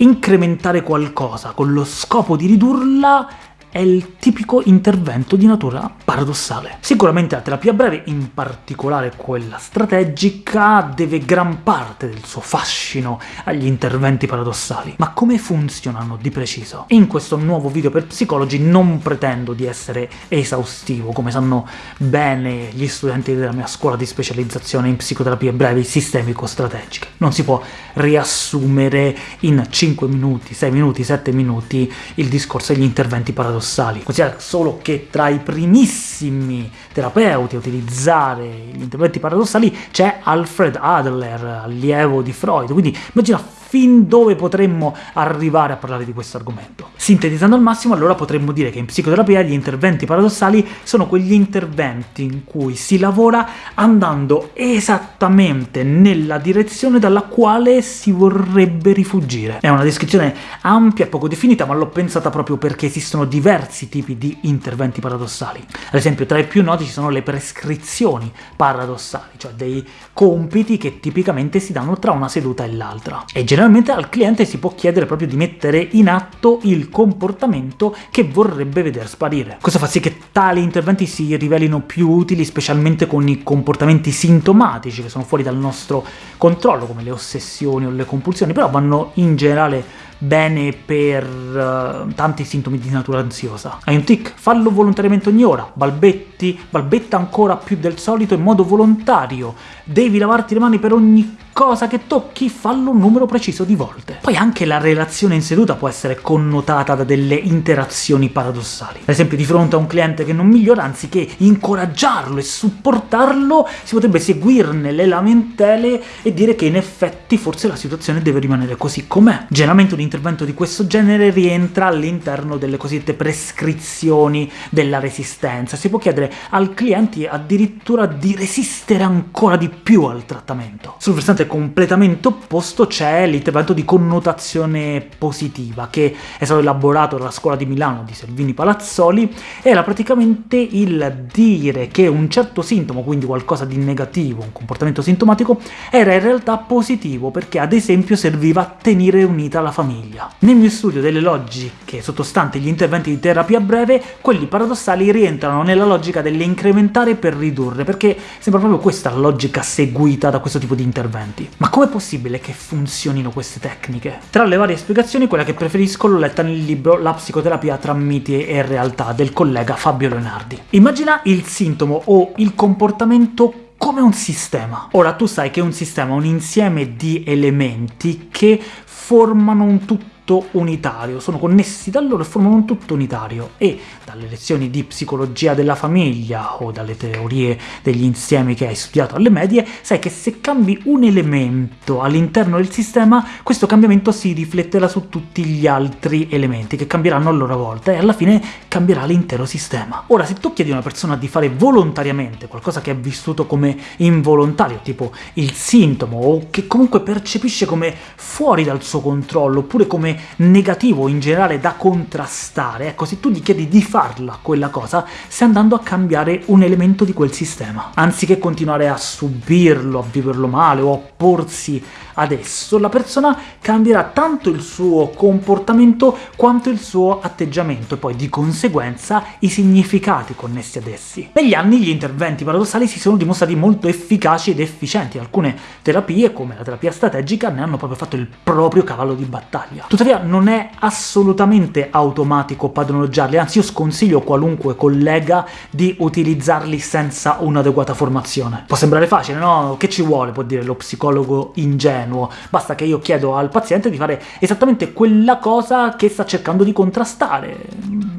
incrementare qualcosa con lo scopo di ridurla è il tipico intervento di natura paradossale. Sicuramente la terapia breve, in particolare quella strategica, deve gran parte del suo fascino agli interventi paradossali. Ma come funzionano di preciso? In questo nuovo video per psicologi non pretendo di essere esaustivo, come sanno bene gli studenti della mia scuola di specializzazione in psicoterapie brevi sistemico-strategiche. Non si può riassumere in 5 minuti, 6 minuti, 7 minuti il discorso degli interventi paradossali paradossali. Considera solo che tra i primissimi terapeuti a utilizzare gli interventi paradossali c'è Alfred Adler, allievo di Freud, quindi immagina fin dove potremmo arrivare a parlare di questo argomento. Sintetizzando al massimo, allora potremmo dire che in psicoterapia gli interventi paradossali sono quegli interventi in cui si lavora andando esattamente nella direzione dalla quale si vorrebbe rifugire. È una descrizione ampia e poco definita, ma l'ho pensata proprio perché esistono diversi tipi di interventi paradossali. Ad esempio, tra i più noti ci sono le prescrizioni paradossali, cioè dei compiti che tipicamente si danno tra una seduta e l'altra. E generalmente al cliente si può chiedere proprio di mettere in atto il comportamento che vorrebbe veder sparire. Questo fa sì che tali interventi si rivelino più utili, specialmente con i comportamenti sintomatici che sono fuori dal nostro controllo, come le ossessioni o le compulsioni, però vanno in generale bene per uh, tanti sintomi di natura ansiosa. Hai un tic? Fallo volontariamente ogni ora, balbetti, balbetta ancora più del solito in modo volontario, devi lavarti le mani per ogni cosa che tocchi, fallo un numero preciso di volte. Poi anche la relazione in seduta può essere connotata da delle interazioni paradossali. Ad esempio, di fronte a un cliente che non migliora, anziché incoraggiarlo e supportarlo, si potrebbe seguirne le lamentele e dire che in effetti forse la situazione deve rimanere così com'è. Generalmente un intervento di questo genere rientra all'interno delle cosiddette prescrizioni della resistenza. Si può chiedere al cliente addirittura di resistere ancora di più al trattamento. Sul versante completamente opposto c'è l'intervento di connotazione positiva, che è stato elaborato dalla scuola di Milano di Selvini Palazzoli, era praticamente il dire che un certo sintomo, quindi qualcosa di negativo, un comportamento sintomatico, era in realtà positivo, perché ad esempio serviva a tenere unita la famiglia. Nel mio studio delle logiche sottostanti gli interventi di terapia breve, quelli paradossali rientrano nella logica dell'incrementare per ridurre, perché sembra proprio questa la logica seguita da questo tipo di interventi avanti. Ma com'è possibile che funzionino queste tecniche? Tra le varie spiegazioni, quella che preferisco l'ho letta nel libro La psicoterapia tra miti e realtà del collega Fabio Leonardi. Immagina il sintomo o il comportamento come un sistema. Ora, tu sai che un sistema è un insieme di elementi che formano un tutto tutto unitario, sono connessi da loro e formano un tutto unitario, e dalle lezioni di psicologia della famiglia o dalle teorie degli insiemi che hai studiato alle medie, sai che se cambi un elemento all'interno del sistema, questo cambiamento si rifletterà su tutti gli altri elementi, che cambieranno a loro volta, e alla fine cambierà l'intero sistema. Ora, se tu chiedi a una persona di fare volontariamente qualcosa che è vissuto come involontario, tipo il sintomo, o che comunque percepisce come fuori dal suo controllo, oppure come negativo in generale da contrastare, ecco, se tu gli chiedi di farla quella cosa, stai andando a cambiare un elemento di quel sistema. Anziché continuare a subirlo, a viverlo male o a opporsi adesso, la persona cambierà tanto il suo comportamento quanto il suo atteggiamento, e poi di conseguenza i significati connessi ad essi. Negli anni gli interventi paradossali si sono dimostrati molto efficaci ed efficienti, alcune terapie, come la terapia strategica, ne hanno proprio fatto il proprio cavallo di battaglia. Tuttavia non è assolutamente automatico padroneggiarli, anzi io sconsiglio a qualunque collega di utilizzarli senza un'adeguata formazione. Può sembrare facile, no? Che ci vuole, può dire lo psicologo ingenuo, basta che io chiedo al paziente di fare esattamente quella cosa che sta cercando di contrastare.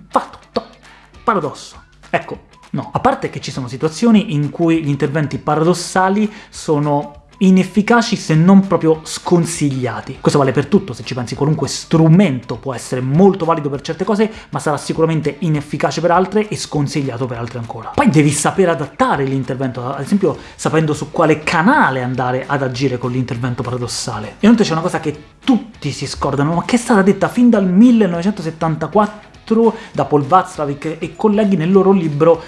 Fatto, to, paradosso. Ecco, no. A parte che ci sono situazioni in cui gli interventi paradossali sono inefficaci se non proprio sconsigliati. Questo vale per tutto, se ci pensi qualunque strumento può essere molto valido per certe cose, ma sarà sicuramente inefficace per altre e sconsigliato per altre ancora. Poi devi sapere adattare l'intervento, ad esempio sapendo su quale canale andare ad agire con l'intervento paradossale. E inoltre c'è una cosa che tutti si scordano, ma che è stata detta fin dal 1974 da Paul Václavic e colleghi nel loro libro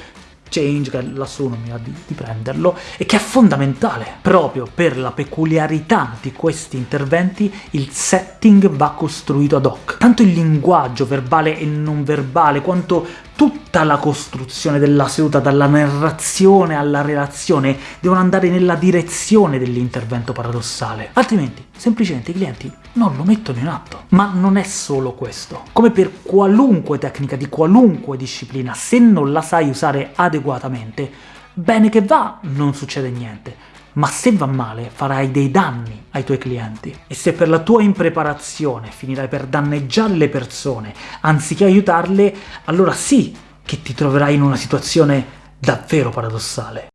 change, che lassù mi va di, di prenderlo, e che è fondamentale. Proprio per la peculiarità di questi interventi il setting va costruito ad hoc. Tanto il linguaggio verbale e non verbale, quanto tutta la costruzione della seduta, dalla narrazione alla relazione, devono andare nella direzione dell'intervento paradossale. Altrimenti, semplicemente, i clienti non lo mettono in atto. Ma non è solo questo. Come per qualunque tecnica di qualunque disciplina, se non la sai usare adeguatamente, bene che va, non succede niente ma se va male farai dei danni ai tuoi clienti. E se per la tua impreparazione finirai per danneggiare le persone anziché aiutarle, allora sì che ti troverai in una situazione davvero paradossale.